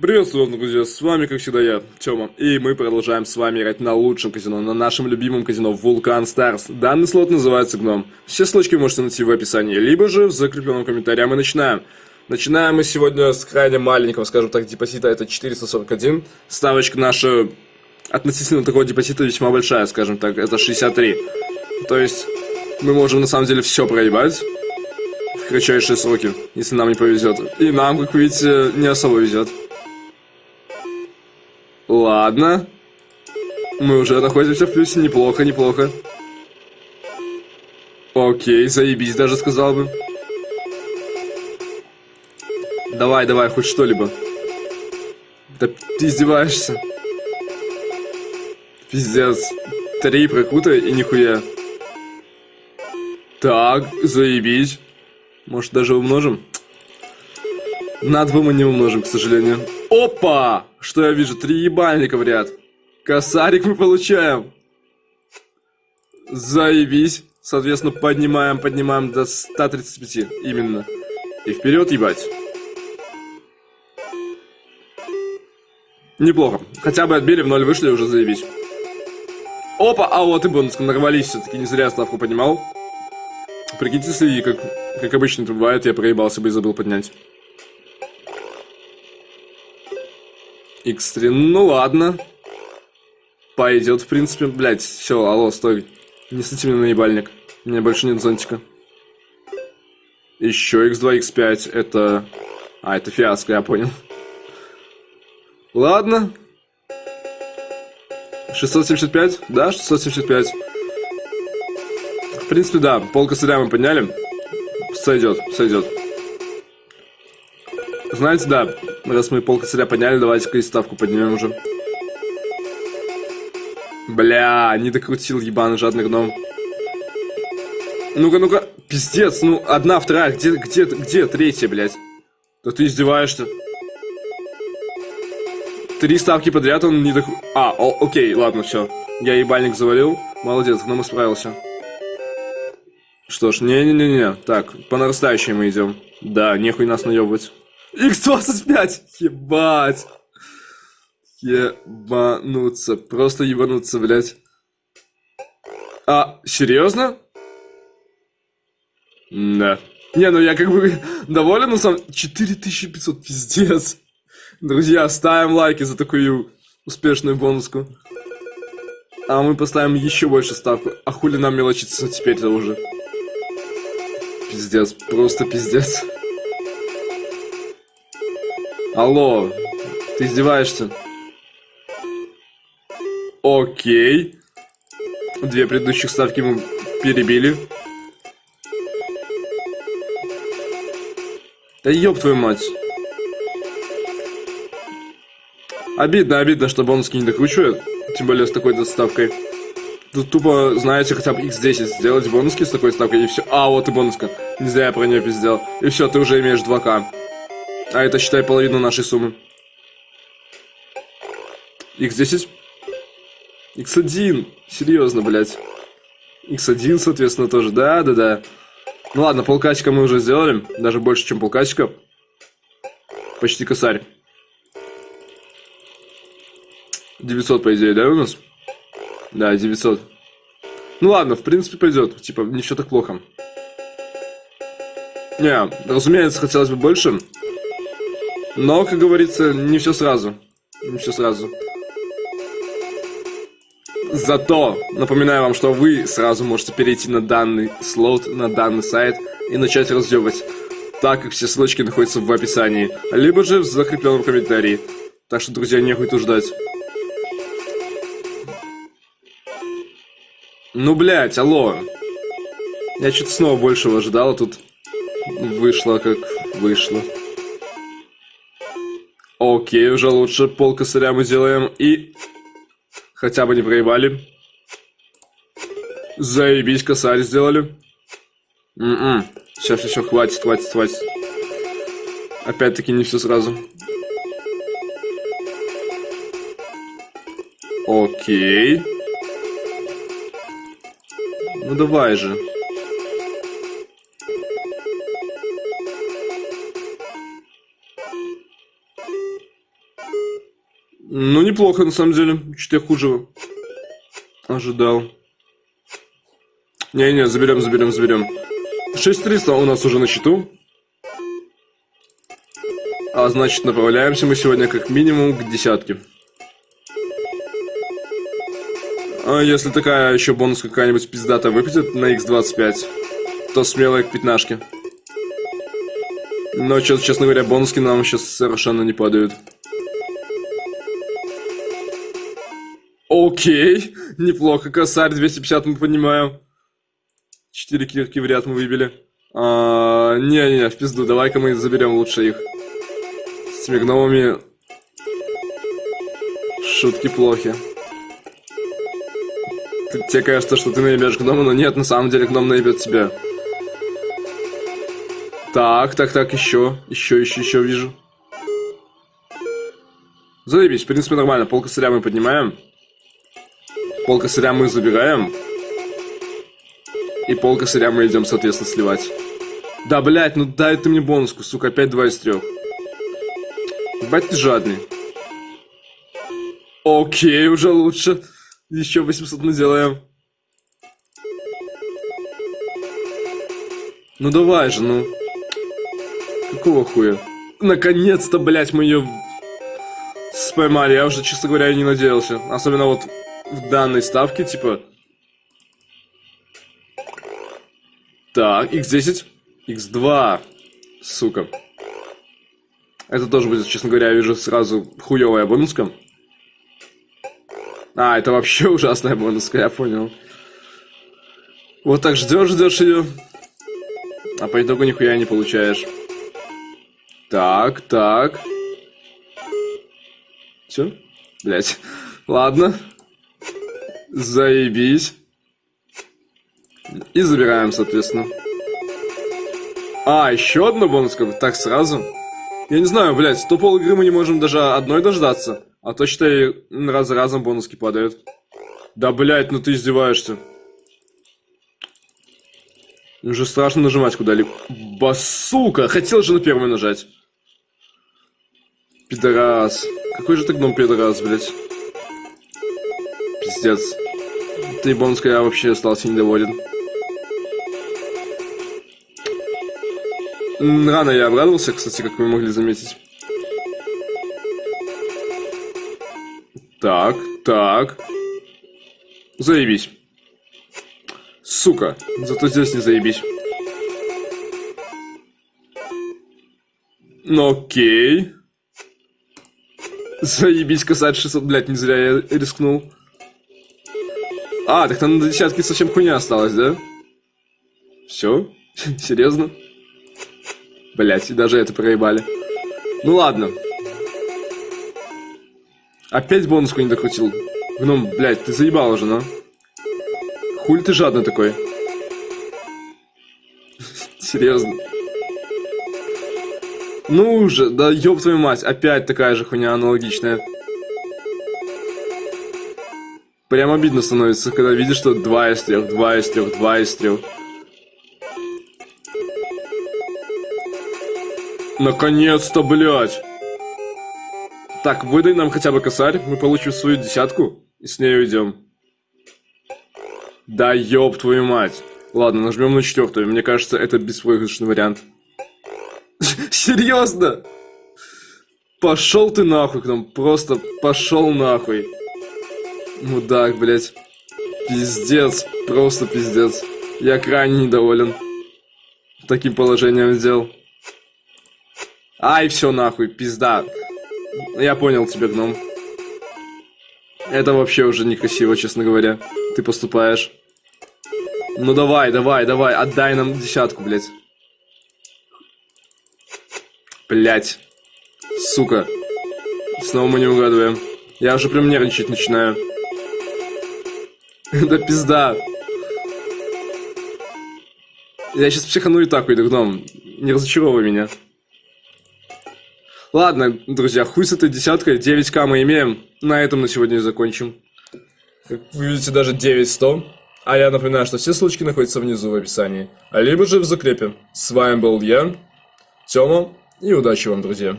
Приветствую вас, друзья, с вами, как всегда, я, Тёма, и мы продолжаем с вами играть на лучшем казино, на нашем любимом казино Vulcan Stars. Данный слот называется Гном. Все ссылочки можете найти в описании, либо же в закрепленном комментарии. А мы начинаем. Начинаем мы сегодня с крайне маленького, скажем так, депозита, это 441. Ставочка наша относительно такого депозита весьма большая, скажем так, это 63. То есть мы можем на самом деле все проебать в кратчайшие сроки, если нам не повезет. И нам, как видите, не особо везет. Ладно. Мы уже находимся в плюсе, неплохо, неплохо. Окей, заебись даже сказал бы. Давай, давай, хоть что-либо. Да ты издеваешься. Пиздец. Три прокута и нихуя. Так, заебись. Может даже умножим? На два мы не умножим, к сожалению. Опа! Что я вижу? Три ебальника в ряд. Косарик мы получаем. Заебись. Соответственно, поднимаем, поднимаем до 135. Именно. И вперед ебать. Неплохо. Хотя бы отбили, в ноль вышли, уже заебись. Опа, а вот и бонус, нарвались все-таки, не зря ставку поднимал. Прикиньте, если, как, как обычно это бывает, я проебался бы и забыл поднять. X3, ну ладно. Пойдет, в принципе. Блять, все, алло, стой. Не сыти меня наебальник. У меня больше нет зонтика. Еще X2, X5, это... А, это фиаско, я понял. Ладно. 675? Да, 675. В принципе, да, пол косаря мы подняли. Сойдет, сойдет. Знаете, да, раз мы пол косаря подняли, давайте-ка и ставку поднимем уже. Бля, не докрутил ебаный жадный гном. Ну-ка, ну-ка, пиздец, ну, одна, вторая, где, где, где третья, блядь? Да ты издеваешься. Три ставки подряд он не док... А, о, окей, ладно, все. Я ебальник завалил. Молодец, гном исправился. Что ж, не-не-не-не. Так, по нарастающей мы идем. Да, нехуй нас наебывать. X25! Ебать! Ебануться. Просто ебануться, блядь. А, серьезно? Да. Не, ну я как бы доволен, но сам... 4500, пиздец. Друзья, ставим лайки за такую успешную бонуску. А мы поставим еще больше ставку. А хули нам мелочиться теперь-то уже? Пиздец, просто пиздец. Алло, ты издеваешься? Окей. Две предыдущих ставки мы перебили. Да ёб твою мать. Обидно, обидно, что бонуски не докручивают. Тем более с такой доставкой. Тут тупо, знаете, хотя бы x10 сделать бонуски с такой ставкой и все. А, вот и бонуска. Не зря я про нее пиздел. И все, ты уже имеешь 2к. А это, считай, половину нашей суммы. X10? X1. Серьезно, блядь. X1, соответственно, тоже. Да, да, да. Ну ладно, полкачка мы уже сделали. Даже больше, чем полкачка. Почти косарь. 900, по идее, да, у нас? Да, 900. Ну ладно, в принципе, пойдет. Типа, все так плохо. Не, разумеется, хотелось бы больше. Но, как говорится, не все сразу. Не все сразу. Зато напоминаю вам, что вы сразу можете перейти на данный слот, на данный сайт и начать разъебывать, так как все ссылочки находятся в описании, либо же в закрепленном комментарии. Так что, друзья, нехуй тут ждать. Ну, блядь, алло. Я что-то снова большего ожидал, а тут вышло как вышло. Окей, уже лучше пол косаря мы делаем. И хотя бы не проебали. Заебись, косарь сделали. М-м. Все, все, все, хватит, хватит, хватит. Опять-таки не все сразу. Окей. Ну давай же. Ну, неплохо, на самом деле. Чуть я хуже ожидал. Не-не, заберем, заберем, заберем. 6300 у нас уже на счету. А значит, направляемся мы сегодня как минимум к десятке. А если такая еще бонус какая-нибудь пиздата выпадет на x25, то смело к пятнашке. Но, честно говоря, бонуски нам сейчас совершенно не падают. Окей, неплохо, косарь 250 мы поднимаем. Четыре кирки в ряд мы выбили. А, Не-не-не, в пизду, давай-ка мы заберем лучше их. С этими Шутки плохи. Тебе кажется, что ты наебешь гнома, но нет, на самом деле гном наебет тебя. Так, так, так, еще, еще, еще, еще вижу. Заебись, в принципе, нормально. Пол косаря мы поднимаем. Пол косаря мы забираем. И пол косаря мы идем, соответственно, сливать. Да, блядь, ну дай ты мне бонуску, сука, опять два из трех. Бать ты жадный. Окей, уже лучше. Еще 800 мы сделаем. Ну давай же, ну. Какого хуя? Наконец-то, блядь, мы ее споймали. Я уже, честно говоря, не надеялся. Особенно вот в данной ставке, типа... Так, x10, x2. Сука. Это тоже будет, честно говоря, я вижу сразу хуевая бонуска. А, это вообще ужасная бонуска, я понял. Вот так ждешь, ждешь ее. А по итогу нихуя не получаешь. Так, так. Все? Блять. Ладно. Заебись. И забираем, соответственно. А, еще одна бонуска? Так сразу? Я не знаю, блядь, сто пол игры мы не можем даже одной дождаться. А то, считай, раз за разом бонуски падают. Да, блядь, ну ты издеваешься. Уже страшно нажимать куда-либо. Басука! Хотел же на первый нажать. Пидорас. Какой же ты гном пидорас, блядь. Пиздец. Ты бонуска я вообще остался недоволен. Рано я обрадовался, кстати, как вы могли заметить. Так, так. Заебись. Сука, зато здесь не заебись. Ну окей. Заебись, касать 600, блядь, не зря я рискнул. А, так там на десятке совсем хуйня осталась, да? Все? Серьезно? Блять, и даже это проебали. Ну ладно. Опять бонуску не докрутил. Гном, блять, ты заебал уже, ну. Хуль ты жадный такой. Серьезно. Ну уже, да ёб твою мать, опять такая же хуйня аналогичная. Прям обидно становится, когда видишь, что 2 из 3, 2 из 3, 2 из 3. Наконец-то, блядь! Так, выдай нам хотя бы косарь, мы получим свою десятку и с ней уйдем. Да ёб твою мать. Ладно, нажмем на четвертую. Мне кажется, это беспроигрышный вариант. Серьезно? Пошел ты нахуй к нам, просто пошел нахуй. Мудак, блядь. Пиздец, просто пиздец. Я крайне недоволен таким положением дел. Ай, все нахуй, пизда. Я понял тебя, гном. Это вообще уже некрасиво, честно говоря. Ты поступаешь. Ну давай, давай, давай, отдай нам десятку, блядь. Блять. Сука. Снова мы не угадываем. Я уже прям нервничать начинаю. Да пизда. Я сейчас психану и так уйду, гном. Не разочаровывай меня. Ладно, друзья, хуй с этой десяткой, 9к мы имеем. На этом на сегодня и закончим. Как вы видите, даже 9100. А я напоминаю, что все ссылочки находятся внизу в описании, а либо же в закрепе. С вами был я, Тёма, и удачи вам, друзья.